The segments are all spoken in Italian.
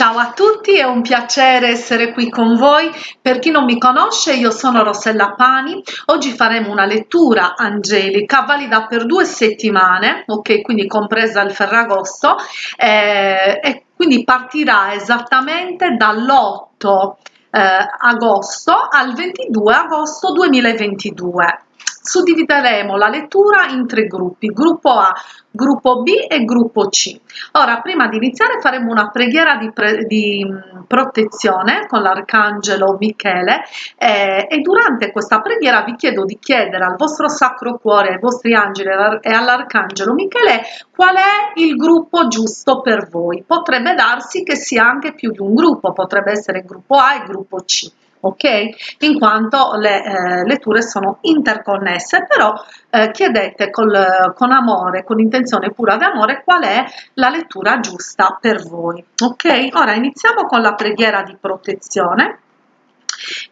Ciao a tutti, è un piacere essere qui con voi. Per chi non mi conosce, io sono Rossella Pani. Oggi faremo una lettura angelica valida per due settimane, ok, quindi compresa il Ferragosto, eh, e quindi partirà esattamente dall'8 eh, agosto al 22 agosto 2022 suddivideremo la lettura in tre gruppi, gruppo A, gruppo B e gruppo C. Ora, prima di iniziare faremo una preghiera di, pre di mm, protezione con l'arcangelo Michele eh, e durante questa preghiera vi chiedo di chiedere al vostro sacro cuore, ai vostri angeli e all'arcangelo Michele qual è il gruppo giusto per voi. Potrebbe darsi che sia anche più di un gruppo, potrebbe essere gruppo A e gruppo C ok? In quanto le eh, letture sono interconnesse però eh, chiedete col, con amore con intenzione pura di amore qual è la lettura giusta per voi. Ok? Ora iniziamo con la preghiera di protezione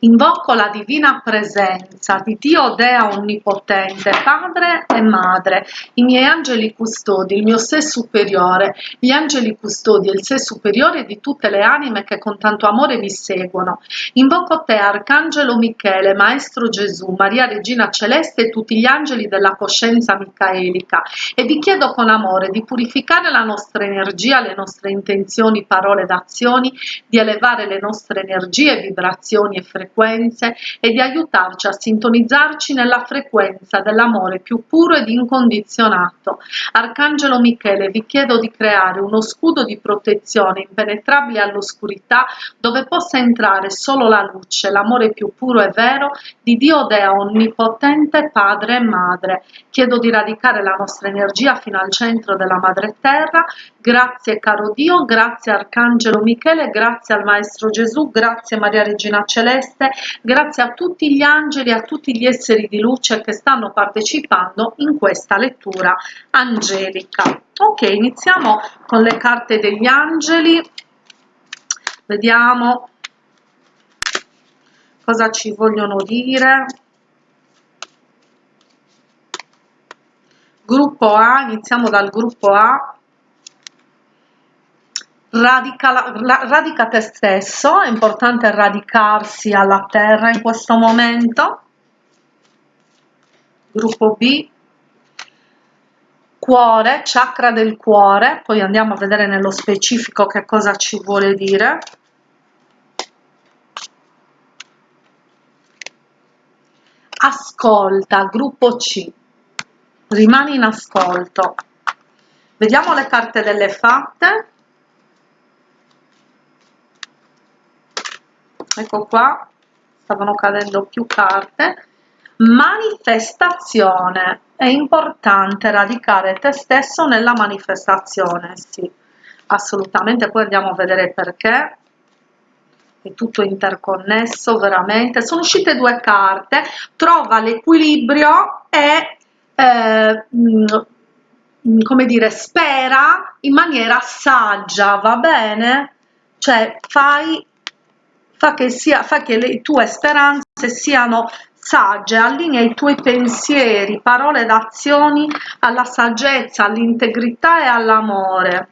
Invoco la divina presenza di Dio Dea Onnipotente, Padre e Madre, i miei angeli custodi, il mio sé superiore, gli angeli custodi e il sé superiore di tutte le anime che con tanto amore mi seguono. Invoco te, Arcangelo Michele, Maestro Gesù, Maria Regina Celeste e tutti gli angeli della coscienza micaelica e vi chiedo con amore di purificare la nostra energia, le nostre intenzioni, parole ed azioni, di elevare le nostre energie, vibrazioni e frequenze e di aiutarci a sintonizzarci nella frequenza dell'amore più puro ed incondizionato. Arcangelo Michele, vi chiedo di creare uno scudo di protezione impenetrabile all'oscurità dove possa entrare solo la luce, l'amore più puro e vero di Dio Dea Onnipotente Padre e Madre. Chiedo di radicare la nostra energia fino al centro della Madre Terra. Grazie caro Dio, grazie Arcangelo Michele, grazie al Maestro Gesù, grazie Maria Regina Celeste grazie a tutti gli angeli a tutti gli esseri di luce che stanno partecipando in questa lettura angelica. Ok, iniziamo con le carte degli angeli, vediamo cosa ci vogliono dire. Gruppo A, iniziamo dal gruppo A, Radica, radica te stesso, è importante radicarsi alla terra in questo momento. Gruppo B, cuore, chakra del cuore, poi andiamo a vedere nello specifico che cosa ci vuole dire. Ascolta, gruppo C, rimani in ascolto. Vediamo le carte delle fatte. Ecco qua stavano cadendo più carte. Manifestazione. È importante radicare te stesso nella manifestazione sì. Assolutamente poi andiamo a vedere perché. È tutto interconnesso veramente. Sono uscite due carte. Trova l'equilibrio e eh, mm, come dire spera in maniera saggia va bene? Cioè fai fa che, sia, fa che le tue speranze siano sagge, allinea i tuoi pensieri, parole ed azioni alla saggezza, all'integrità e all'amore.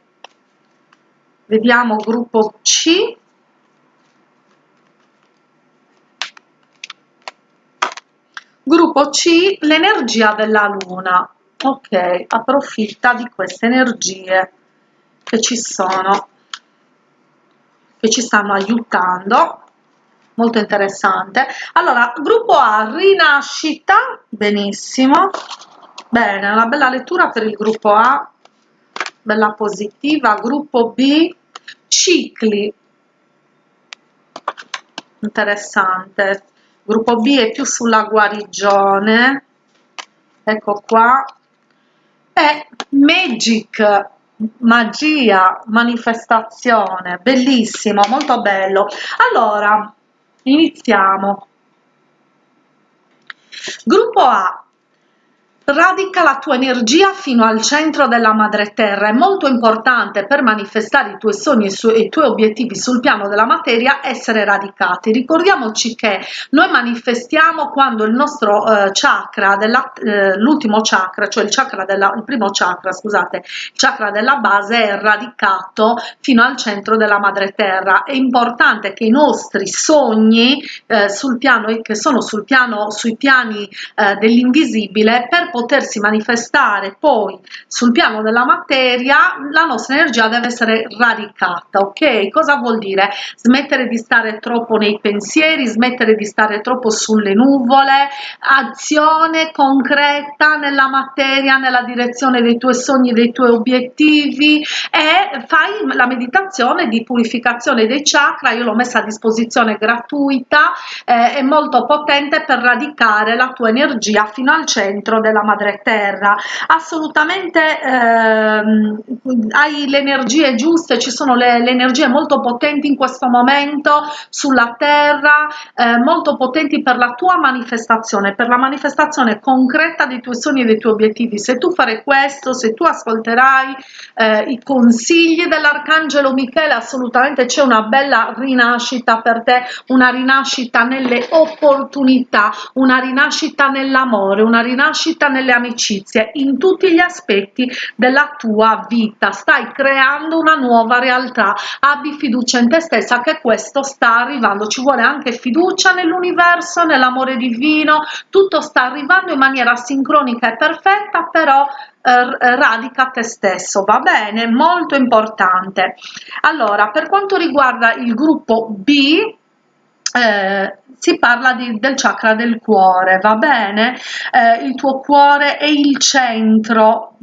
Vediamo gruppo C. Gruppo C, l'energia della luna. Ok, approfitta di queste energie che ci sono che ci stanno aiutando. Molto interessante. Allora gruppo A rinascita. Benissimo. Bene una bella lettura per il gruppo A. Bella positiva. Gruppo B cicli. Interessante. Gruppo B è più sulla guarigione. Ecco qua. E magic magia, manifestazione, bellissimo, molto bello. Allora, iniziamo. Gruppo A, radica la tua energia fino al centro della madre terra. È molto importante per manifestare i tuoi sogni e i tuoi obiettivi sul piano della materia essere radicati. Ricordiamoci che noi manifestiamo quando il nostro eh, chakra eh, chakra cioè il chakra della il primo chakra scusate il chakra della base è radicato fino al centro della madre terra. È importante che i nostri sogni eh, sul piano che sono sul piano sui piani eh, dell'invisibile per potersi manifestare poi sul piano della materia la nostra energia deve essere radicata ok? Cosa vuol dire? Smettere di stare troppo nei pensieri smettere di stare troppo sulle nuvole azione concreta nella materia nella direzione dei tuoi sogni dei tuoi obiettivi e fai la meditazione di purificazione dei chakra. Io l'ho messa a disposizione gratuita eh, è molto potente per radicare la tua energia fino al centro della madre terra. Assolutamente ehm, hai le energie giuste ci sono le, le, energie molto potenti in questo momento sulla terra eh, molto potenti per la tua manifestazione per la manifestazione concreta dei tuoi sogni e dei tuoi obiettivi. Se tu fare questo se tu ascolterai eh, i consigli dell'arcangelo michele assolutamente c'è una bella rinascita per te una rinascita nelle opportunità una rinascita nell'amore una rinascita nelle amicizie in tutti gli aspetti della tua vita. Stai creando una nuova realtà. Abbi fiducia in te stessa che questo sta arrivando. Ci vuole anche fiducia nell'universo nell'amore divino. Tutto sta arrivando in maniera sincronica e perfetta però eh, radica te stesso. Va bene? Molto importante. Allora per quanto riguarda il gruppo b eh, si parla di, del chakra del cuore, va bene? Eh, il tuo cuore è il centro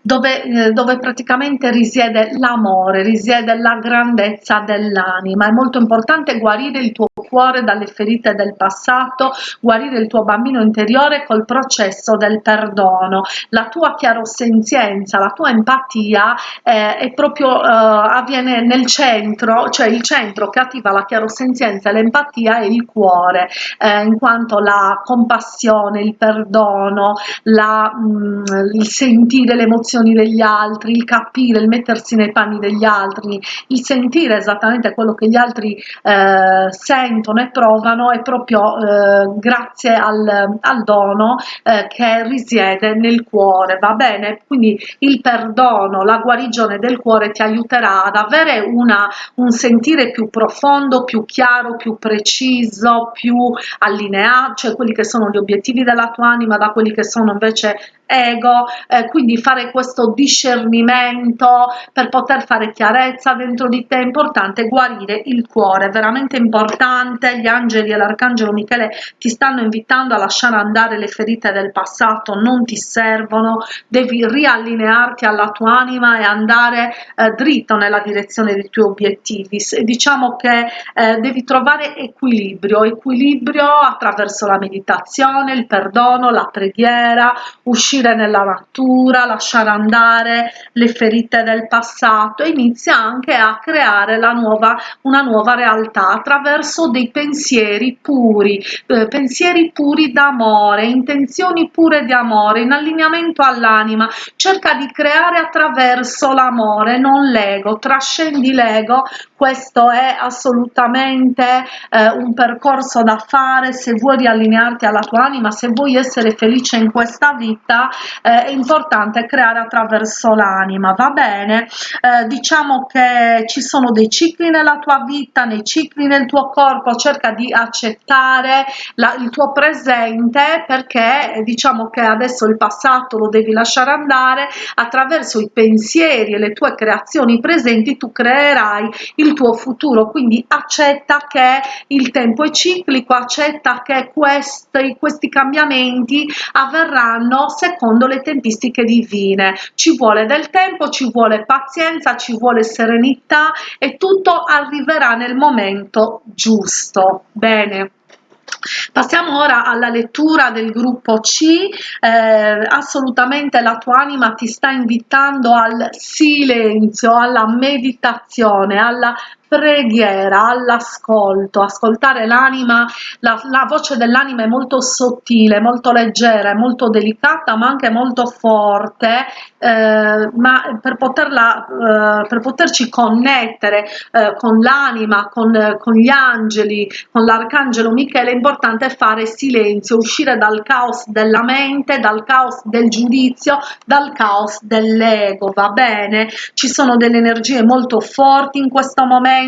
dove, eh, dove praticamente risiede l'amore, risiede la grandezza dell'anima. È molto importante guarire il tuo cuore dalle ferite del passato, guarire il tuo bambino interiore col processo del perdono. La tua chiarosenzienza, la tua empatia eh, è proprio eh, avviene nel centro, cioè il centro che attiva la chiarosenzienza e l'empatia è il cuore, eh, in quanto la compassione, il perdono, la, mh, mm, il sentire l'emozione emozioni degli altri, il capire, il mettersi nei panni degli altri, il sentire esattamente quello che gli altri eh, sentono e provano è proprio eh, grazie al, al dono eh, che risiede nel cuore, va bene? Quindi il perdono, la guarigione del cuore ti aiuterà ad avere una, un sentire più profondo, più chiaro, più preciso, più allineato, cioè quelli che sono gli obiettivi della tua anima da quelli che sono invece ego, eh, quindi fare questo discernimento per poter fare chiarezza dentro di te, è importante guarire il cuore, veramente importante, gli angeli e l'arcangelo Michele ti stanno invitando a lasciare andare le ferite del passato, non ti servono, devi riallinearti alla tua anima e andare eh, dritto nella direzione dei tuoi obiettivi, diciamo che eh, devi trovare equilibrio, equilibrio attraverso la meditazione, il perdono, la preghiera, uscire uscire nella natura, lasciare andare le ferite del passato inizia anche a creare la nuova, una nuova realtà attraverso dei pensieri puri, eh, pensieri puri d'amore, intenzioni pure di amore, in allineamento all'anima, cerca di creare attraverso l'amore, non l'ego, trascendi l'ego, questo è assolutamente eh, un percorso da fare se vuoi riallinearti alla tua anima, se vuoi essere felice in questa vita, eh, è importante creare attraverso l'anima va bene? Eh, diciamo che ci sono dei cicli nella tua vita nei cicli nel tuo corpo cerca di accettare la, il tuo presente perché diciamo che adesso il passato lo devi lasciare andare attraverso i pensieri e le tue creazioni presenti tu creerai il tuo futuro. Quindi accetta che il tempo è ciclico accetta che questi, questi cambiamenti avverranno secondo secondo le tempistiche divine. Ci vuole del tempo ci vuole pazienza ci vuole serenità e tutto arriverà nel momento giusto. Bene. Passiamo ora alla lettura del gruppo C, eh, assolutamente la tua anima ti sta invitando al silenzio, alla meditazione, alla preghiera, all'ascolto, ascoltare l'anima, la, la voce dell'anima è molto sottile, molto leggera, molto delicata ma anche molto forte, eh, ma per, poterla, eh, per poterci connettere eh, con l'anima, con, con gli angeli, con l'arcangelo Michele è importante fare silenzio, uscire dal caos della mente, dal caos del giudizio, dal caos dell'ego, va bene? Ci sono delle energie molto forti in questo momento,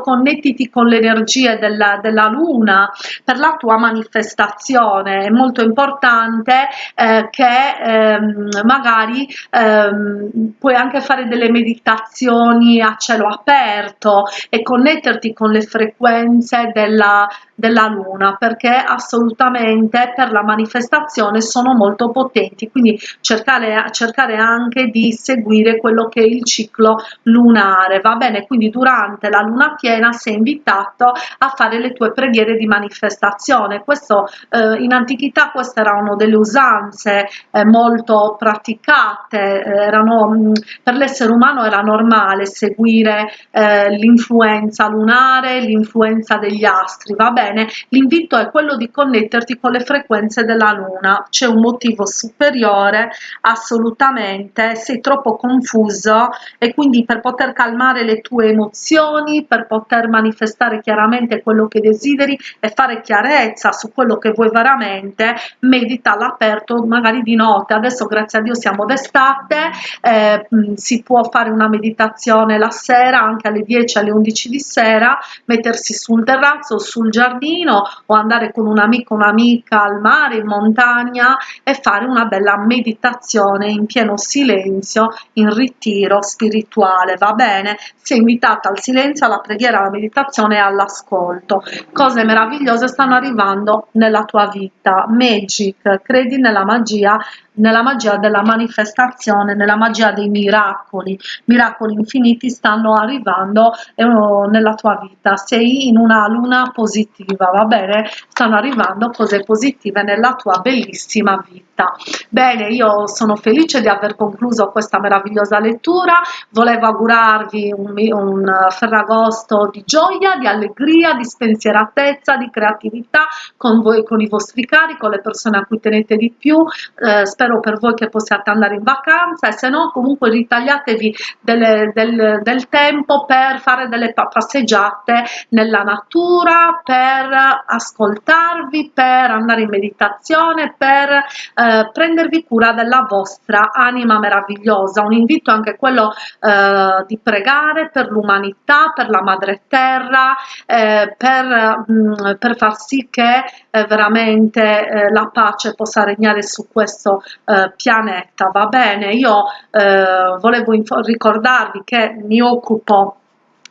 connettiti con le energie della, della luna per la tua manifestazione, è molto importante eh, che ehm, magari ehm, puoi anche fare delle meditazioni a cielo aperto e connetterti con le frequenze della, della luna perché assolutamente per la manifestazione sono molto potenti. Quindi cercare, cercare anche di seguire quello che è il ciclo lunare va bene? Quindi durante la luna piena sei invitato a fare le tue preghiere di manifestazione. Questo eh, in antichità queste erano delle usanze eh, molto praticate eh, erano mh, per l'essere umano era normale seguire eh, l'influenza lunare l'influenza degli astri va bene? L'invito è quello di connetterti con le frequenze della luna. C'è un motivo superiore assolutamente sei troppo confuso e quindi per poter calmare le tue emozioni per poter manifestare chiaramente quello che desideri e fare chiarezza su quello che vuoi veramente medita all'aperto magari di notte adesso grazie a dio siamo d'estate eh, si può fare una meditazione la sera anche alle 10 alle 11 di sera mettersi sul terrazzo sul giardino o andare con un amico un'amica al mare, in montagna e fare una bella meditazione in pieno silenzio, in ritiro spirituale, va bene? Sei invitata al silenzio, alla preghiera, alla meditazione e all'ascolto. Cose meravigliose stanno arrivando nella tua vita. Magic, credi nella magia nella magia della manifestazione, nella magia dei miracoli, miracoli infiniti stanno arrivando eh, nella tua vita, sei in una luna positiva, va bene? Stanno arrivando cose positive nella tua bellissima vita. Bene, io sono felice di aver concluso questa meravigliosa lettura, volevo augurarvi un, un Ferragosto di gioia, di allegria, di spensieratezza, di creatività con voi, con i vostri cari, con le persone a cui tenete di più, eh, spero per voi che possiate andare in vacanza e se no comunque ritagliatevi delle, del, del tempo per fare delle passeggiate nella natura, per ascoltarvi, per andare in meditazione, per eh, prendervi cura della vostra anima meravigliosa. Un invito anche quello eh, di pregare per l'umanità, per la madre terra, eh, per, mh, mm, per, far sì che eh, veramente eh, la pace possa regnare su questo eh, pianeta, va bene? Io eh, volevo ricordarvi che mi occupo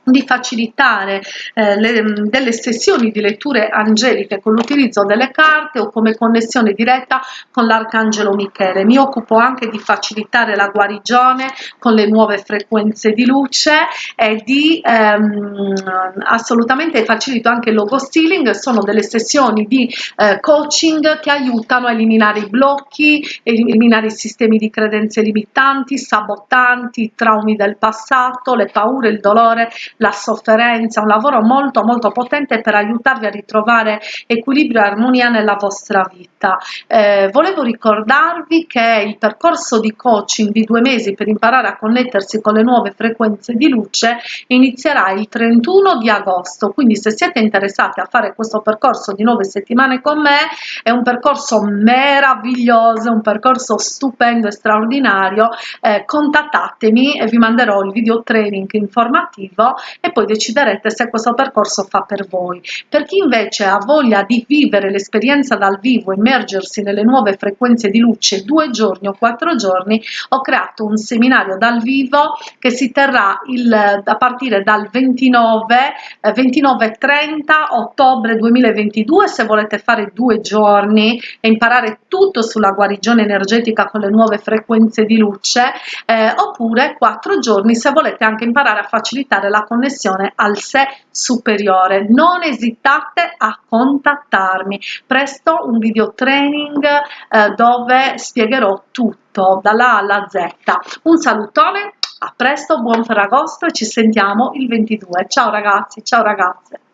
di facilitare eh, le, delle sessioni di letture angeliche con l'utilizzo delle carte o come connessione diretta con l'arcangelo Michele. Mi occupo anche di facilitare la guarigione con le nuove frequenze di luce e di ehm, assolutamente facilito anche il logo stealing, sono delle sessioni di eh, coaching che aiutano a eliminare i blocchi, eliminare i sistemi di credenze limitanti, sabotanti, i traumi del passato, le paure, il dolore, la sofferenza, un lavoro molto molto potente per aiutarvi a ritrovare equilibrio e armonia nella vostra vita. Eh, volevo ricordarvi che il percorso di coaching di due mesi per imparare a connettersi con le nuove frequenze di luce inizierà il 31 di agosto, quindi se siete interessati a fare questo percorso di nove settimane con me, è un percorso meraviglioso, un percorso stupendo e straordinario, eh, contattatemi e vi manderò il video training informativo e poi deciderete se questo percorso fa per voi. Per chi invece ha voglia di vivere l'esperienza dal vivo, immergersi nelle nuove frequenze di luce due giorni o quattro giorni, ho creato un seminario dal vivo che si terrà il, a partire dal 29, eh, 29 30 ottobre 2022 se volete fare due giorni e imparare tutto sulla guarigione energetica con le nuove frequenze di luce eh, oppure quattro giorni se volete anche imparare a facilitare la connessione connessione al sé superiore. Non esitate a contattarmi. Presto un video training eh, dove spiegherò tutto dalla A alla Z. Un salutone a presto buon ferragosto e ci sentiamo il 22 ciao ragazzi ciao ragazze